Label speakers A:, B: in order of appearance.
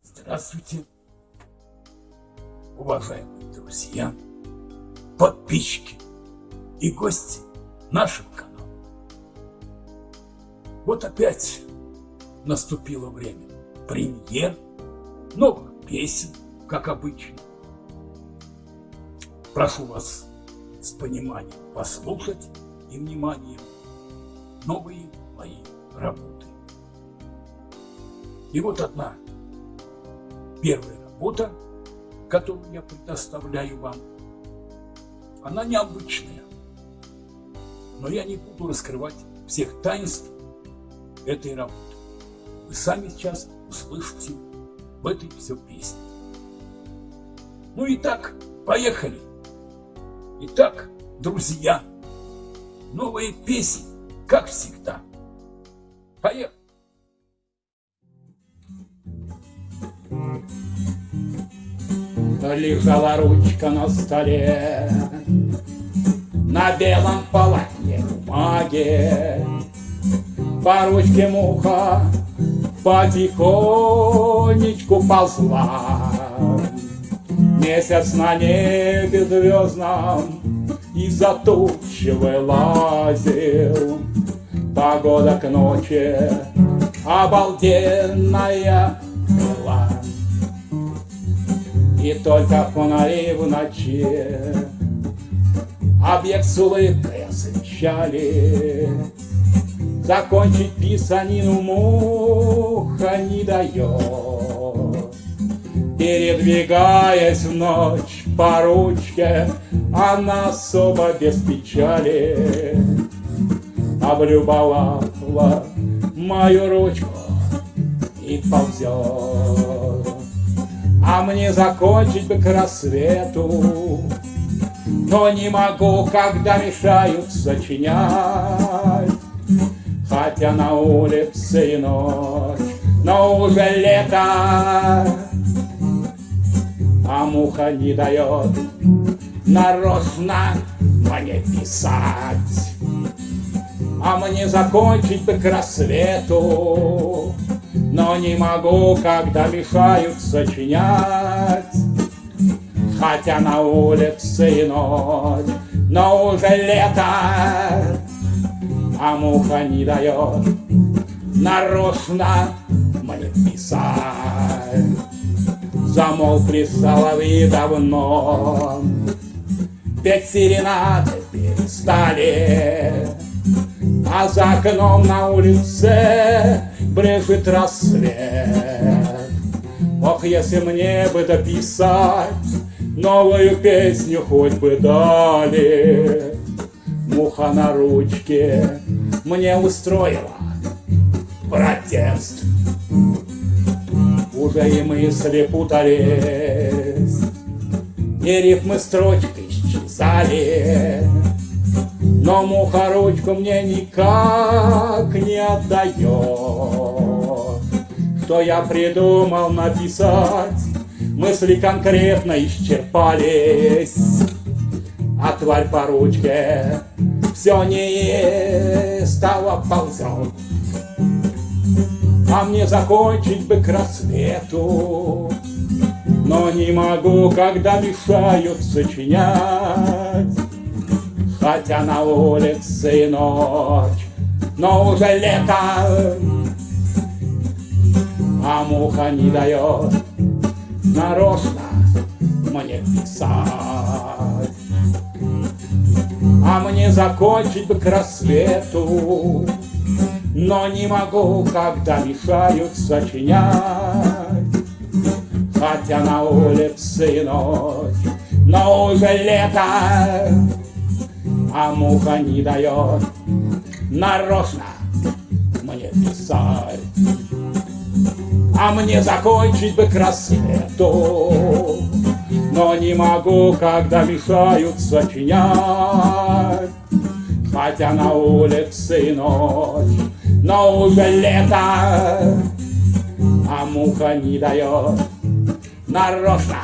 A: Здравствуйте, уважаемые друзья, подписчики и гости нашего канала. Вот опять наступило время премьер, новых песен, как обычно. Прошу вас с пониманием послушать и вниманием новые мои работы. И вот одна первая работа, которую я предоставляю вам, она необычная, но я не буду раскрывать всех таинств этой работы. Вы сами сейчас услышите в этой все песне. Ну и так, поехали! Итак, друзья, новые песни, как всегда. Поехали!
B: Лежала ручка на столе. На белом полотне бумаги По ручке муха потихонечку ползла. Месяц на небе звездном Из-за тучи вылазил. Погода к ночи обалденная И только фонари в ночи Объект с улыбкой освещали Закончить писанину муха не дает. Передвигаясь в ночь по ручке, Она особо без печали Облюбовала мою ручку и ползет. А мне закончить бы к рассвету, Но не могу, когда мешают сочинять. Хотя на улице и ночь, но уже лето, А муха не дает нарочно мне писать. А мне закончить бы к рассвету, Но не могу, когда мешают сочинять. Хотя на улице и ночь, но уже лето, а муха не дает нарочно мне писать. Замолкли соловьи давно, петь серенады перестали, а за окном на улице брежет рассвет. Ох, если мне бы дописать новую песню хоть бы дали, муха на ручке мне устроила протест. Уже и мысли путались, и рифмы строчкой исчезали, но муха ручку мне никак не отдает. Что я придумал написать, мысли конкретно исчерпались, а тварь по ручке все не стало ползет. А мне закончить бы к рассвету, но не могу, когда мешают сочинять. Хотя на улице и ночь, но уже лето, а муха не дает нарочно мне писать. А мне закончить бы к рассвету, Но не могу, когда мешают сочинять. Хотя на улице и ночь, но уже лето, А муха не дает нарочно. Мне писать. А мне закончить бы к рассвету, но не могу, когда мешают сочинять. Хотя на улице ночь, но уже лето, а муха не дает нарочно